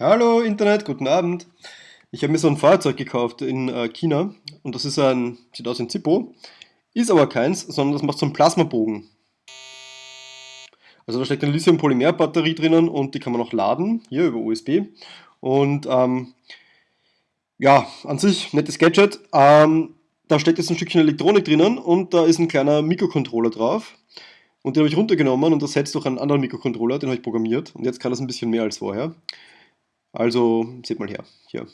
Hallo Internet, guten Abend. Ich habe mir so ein Fahrzeug gekauft in äh, China und das ist ein, sieht aus wie ein Zippo, ist aber keins, sondern das macht so einen Plasmabogen. Also da steckt eine Lithium-Polymer-Batterie drinnen und die kann man auch laden, hier über USB. Und ähm, ja, an sich nettes Gadget. Ähm, da steckt jetzt ein Stückchen Elektronik drinnen und da ist ein kleiner Mikrocontroller drauf. Und den habe ich runtergenommen und ersetzt durch einen anderen Mikrocontroller, den habe ich programmiert. Und jetzt kann das ein bisschen mehr als vorher. Also, seht mal her, hier.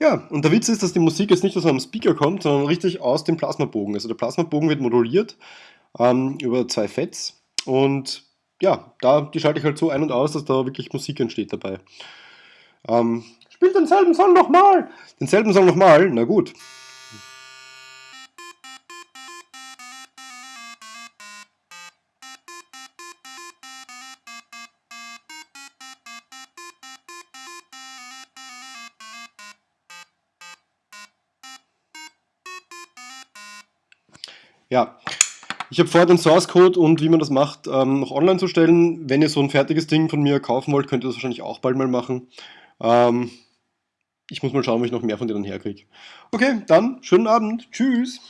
Ja, und der Witz ist, dass die Musik jetzt nicht aus einem Speaker kommt, sondern richtig aus dem Plasmabogen. Also der Plasmabogen wird moduliert ähm, über zwei FETs und ja, da, die schalte ich halt so ein und aus, dass da wirklich Musik entsteht dabei. Ähm, spielt denselben Song nochmal! Denselben Song nochmal? Na gut. Ja, ich habe vor, den Source Code und wie man das macht, ähm, noch online zu stellen. Wenn ihr so ein fertiges Ding von mir kaufen wollt, könnt ihr das wahrscheinlich auch bald mal machen. Ähm, ich muss mal schauen, ob ich noch mehr von denen herkriege. Okay, dann schönen Abend. Tschüss.